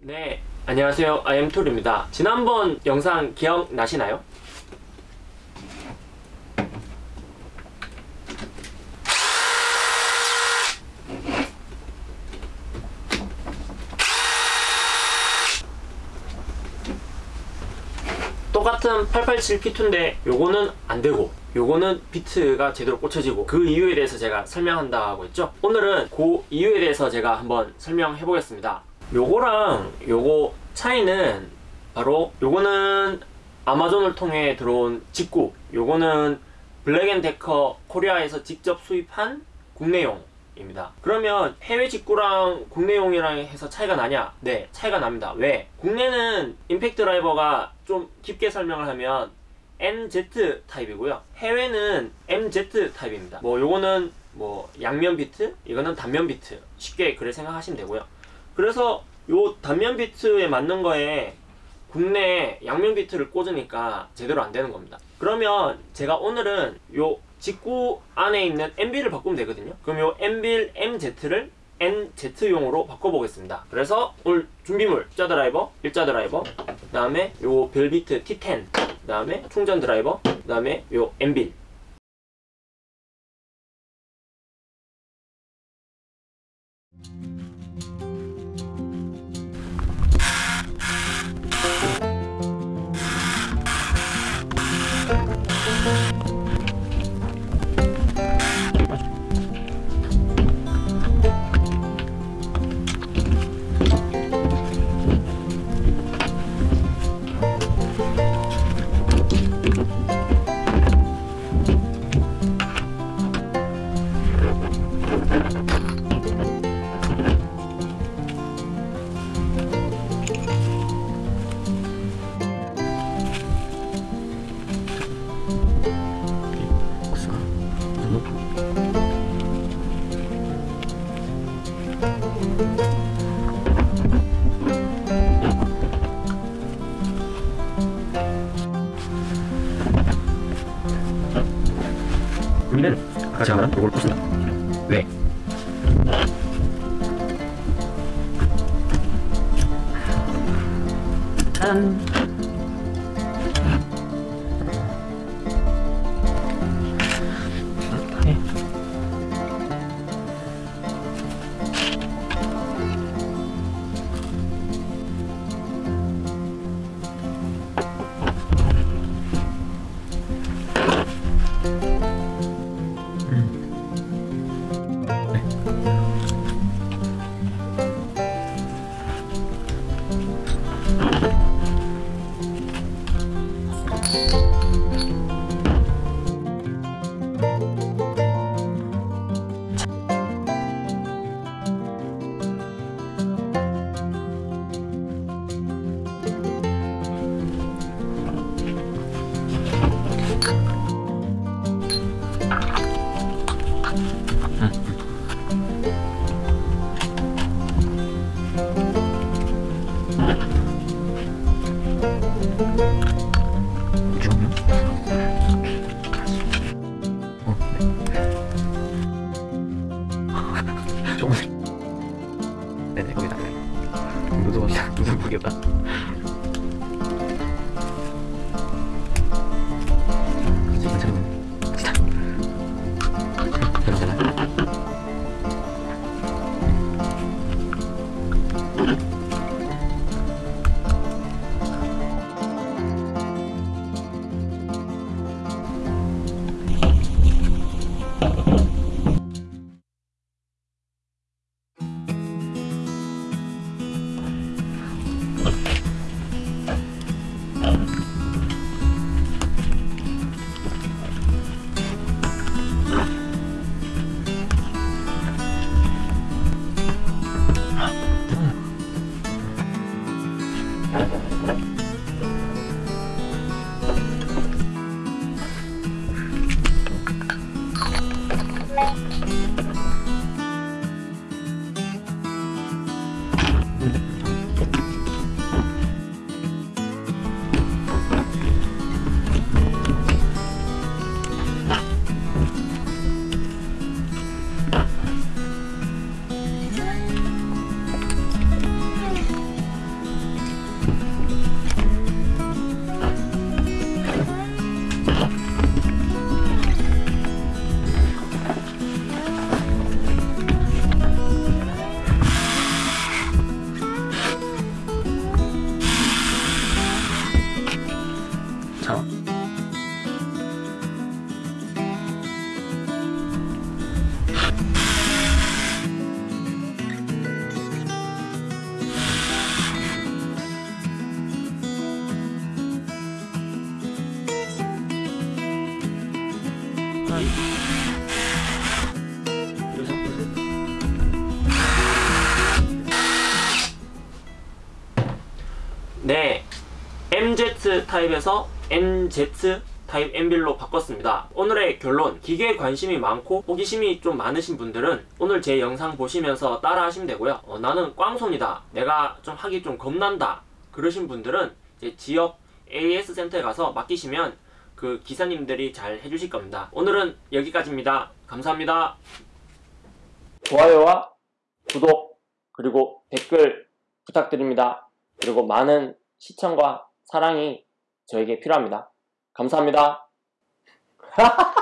네, 안녕하세요. 아이엠툴입니다. 지난번 영상 기억나시나요? 똑같은 887 P2인데 요거는 안되고 요거는 비트가 제대로 꽂혀지고 그 이유에 대해서 제가 설명한다고 했죠 오늘은 그 이유에 대해서 제가 한번 설명해 보겠습니다 요거랑 요거 차이는 바로 요거는 아마존을 통해 들어온 직구 요거는 블랙앤데커 코리아에서 직접 수입한 국내용 입니다. 그러면 해외 직구랑 국내용이랑 해서 차이가 나냐? 네 차이가 납니다. 왜? 국내는 impact driver가 좀 깊게 설명을 하면 NZ 타입이고요. 해외는 MZ 타입입니다. 뭐 요거는 뭐 양면 비트 이거는 단면 비트. 쉽게 그래 생각하시면 되고요 그래서 요 단면 비트에 맞는 거에 국내 양면 비트를 꽂으니까 제대로 안 되는 겁니다. 그러면 제가 오늘은 요 직구 안에 있는 MB를 바꾸면 되거든요. 그럼 요 MB MZ를 NZ용으로 바꿔보겠습니다. 그래서 오늘 준비물 일자 드라이버, 일자 드라이버 그 다음에 요 벨비트 T10 그 다음에 충전 드라이버 그 다음에 요 MB 우리는 같이 하면 이걸 꽂습니다. 왜? 짠 한 여섯 네, MZ 타입에서 NZ 타입 M빌로 바꿨습니다. 오늘의 결론, 기계에 관심이 많고 호기심이 좀 많으신 분들은 오늘 제 영상 보시면서 따라 하시면 되고요. 어, 나는 꽝손이다, 내가 좀 하기 좀 겁난다 그러신 분들은 지역 AS 센터에 가서 맡기시면 그 기사님들이 잘 해주실 겁니다. 오늘은 여기까지입니다. 감사합니다. 좋아요와 구독 그리고 댓글 부탁드립니다. 그리고 많은 시청과 사랑이 저에게 필요합니다. 감사합니다.